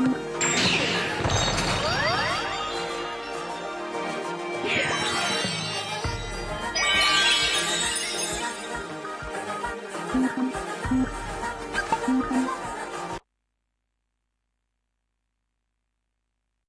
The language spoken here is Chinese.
嗯。